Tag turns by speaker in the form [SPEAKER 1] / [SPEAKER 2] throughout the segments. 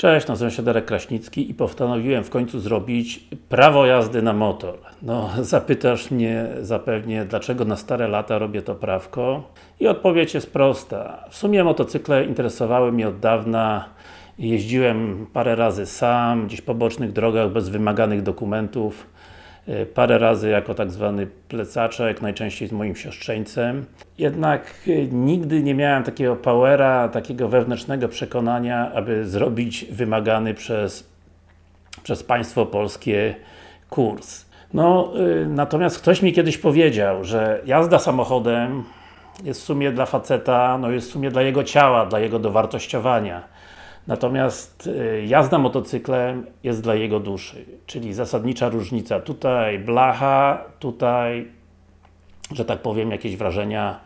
[SPEAKER 1] Cześć, nazywam się Darek Kraśnicki i postanowiłem w końcu zrobić prawo jazdy na motor. No, zapytasz mnie zapewnie, dlaczego na stare lata robię to prawko? I odpowiedź jest prosta. W sumie motocykle interesowały mnie od dawna. Jeździłem parę razy sam, gdzieś po bocznych drogach, bez wymaganych dokumentów. E, parę razy jako tak zwany plecaczek, najczęściej z moim siostrzeńcem. Jednak e, nigdy nie miałem takiego powera, takiego wewnętrznego przekonania, aby zrobić wymagany przez, przez państwo polskie kurs. No, e, natomiast ktoś mi kiedyś powiedział, że jazda samochodem jest w sumie dla faceta, no jest w sumie dla jego ciała, dla jego dowartościowania. Natomiast y, jazda motocyklem jest dla jego duszy, czyli zasadnicza różnica. Tutaj blacha, tutaj, że tak powiem, jakieś wrażenia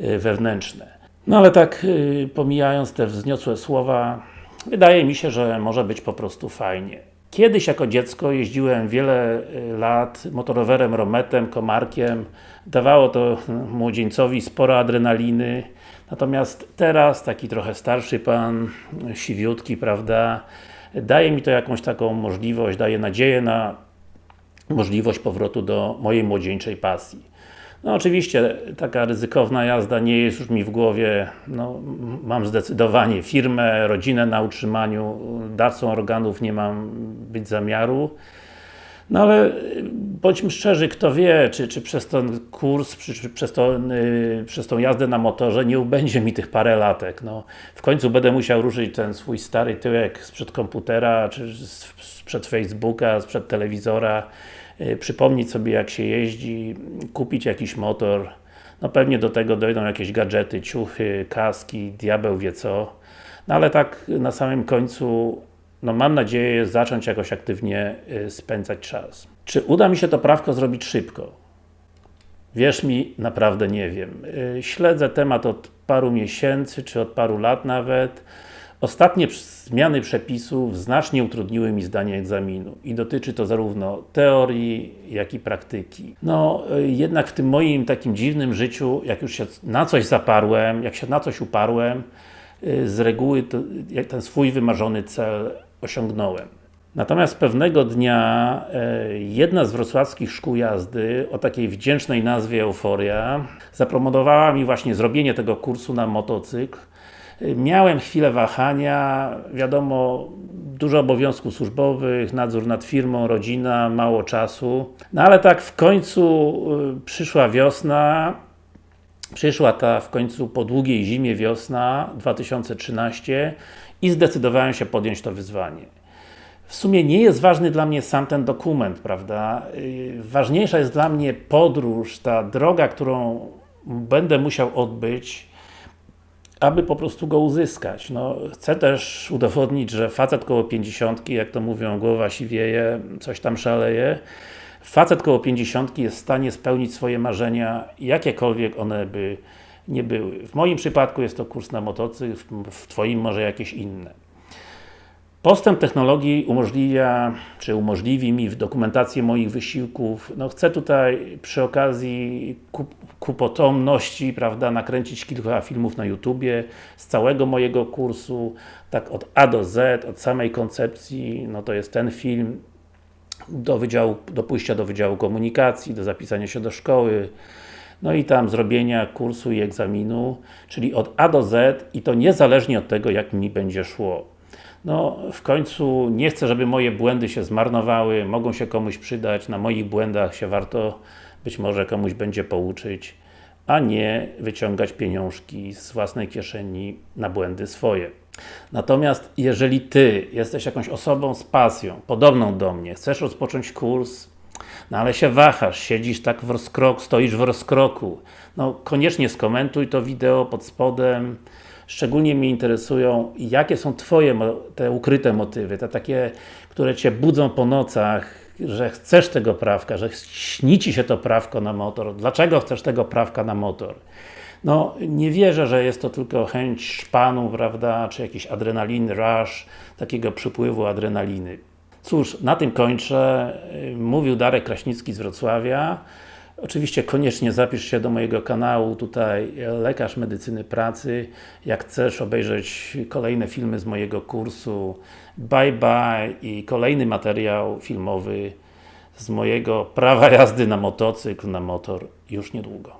[SPEAKER 1] y, wewnętrzne. No ale tak, y, pomijając te wzniosłe słowa, wydaje mi się, że może być po prostu fajnie. Kiedyś jako dziecko jeździłem wiele lat motorowerem, rometem, komarkiem. Dawało to młodzieńcowi sporo adrenaliny. Natomiast teraz, taki trochę starszy pan, siwiutki, prawda, daje mi to jakąś taką możliwość, daje nadzieję na możliwość powrotu do mojej młodzieńczej pasji. No oczywiście, taka ryzykowna jazda nie jest już mi w głowie, no, mam zdecydowanie firmę, rodzinę na utrzymaniu, dawcą organów nie mam być zamiaru. No ale y, bądźmy szczerzy, kto wie, czy, czy przez ten kurs, czy, czy przez, to, yy, przez tą jazdę na motorze nie ubędzie mi tych parę latek. No, w końcu będę musiał ruszyć ten swój stary tyłek sprzed komputera, czy sprzed Facebooka, sprzed telewizora, yy, przypomnieć sobie jak się jeździ, kupić jakiś motor. No pewnie do tego dojdą jakieś gadżety, ciuchy, kaski, diabeł wie co. No ale tak na samym końcu no mam nadzieję zacząć jakoś aktywnie y, spędzać czas. Czy uda mi się to prawko zrobić szybko? Wierz mi, naprawdę nie wiem. Y, śledzę temat od paru miesięcy, czy od paru lat nawet. Ostatnie zmiany przepisów znacznie utrudniły mi zdanie egzaminu i dotyczy to zarówno teorii, jak i praktyki. No, y, jednak w tym moim takim dziwnym życiu, jak już się na coś zaparłem, jak się na coś uparłem, z reguły ten swój wymarzony cel osiągnąłem. Natomiast pewnego dnia e, jedna z wrocławskich szkół jazdy o takiej wdzięcznej nazwie Euforia zaproponowała mi właśnie zrobienie tego kursu na motocykl. Miałem chwilę wahania, wiadomo, dużo obowiązków służbowych, nadzór nad firmą, rodzina, mało czasu. No ale tak w końcu e, przyszła wiosna, przyszła ta w końcu po długiej zimie wiosna 2013 i zdecydowałem się podjąć to wyzwanie. W sumie nie jest ważny dla mnie sam ten dokument, prawda? Y, ważniejsza jest dla mnie podróż, ta droga, którą będę musiał odbyć, aby po prostu go uzyskać. No, chcę też udowodnić, że facet koło 50, jak to mówią, głowa siwieje, coś tam szaleje. Facet koło 50 jest w stanie spełnić swoje marzenia, jakiekolwiek one by nie były. W moim przypadku jest to kurs na motocykl, w Twoim może jakieś inne. Postęp technologii umożliwia, czy umożliwi mi w dokumentację moich wysiłków. No chcę tutaj przy okazji ku, ku potomności, prawda, nakręcić kilka filmów na YouTubie z całego mojego kursu, tak od A do Z, od samej koncepcji, no to jest ten film, do, wydziału, do pójścia do Wydziału Komunikacji, do zapisania się do szkoły, no i tam zrobienia kursu i egzaminu, czyli od A do Z i to niezależnie od tego, jak mi będzie szło. No, w końcu nie chcę, żeby moje błędy się zmarnowały, mogą się komuś przydać, na moich błędach się warto być może komuś będzie pouczyć, a nie wyciągać pieniążki z własnej kieszeni na błędy swoje. Natomiast jeżeli Ty jesteś jakąś osobą z pasją, podobną do mnie, chcesz rozpocząć kurs, no ale się wahasz, siedzisz tak w rozkroku, stoisz w rozkroku. No koniecznie skomentuj to wideo pod spodem. Szczególnie mnie interesują, jakie są Twoje te ukryte motywy, te takie, które Cię budzą po nocach, że chcesz tego prawka, że śni Ci się to prawko na motor. Dlaczego chcesz tego prawka na motor? No, nie wierzę, że jest to tylko chęć szpanu, prawda, czy jakiś adrenalin rush, takiego przypływu adrenaliny. Cóż, na tym kończę. Mówił Darek Kraśnicki z Wrocławia. Oczywiście koniecznie zapisz się do mojego kanału, tutaj Lekarz Medycyny Pracy. Jak chcesz obejrzeć kolejne filmy z mojego kursu Bye Bye i kolejny materiał filmowy z mojego prawa jazdy na motocykl, na motor już niedługo.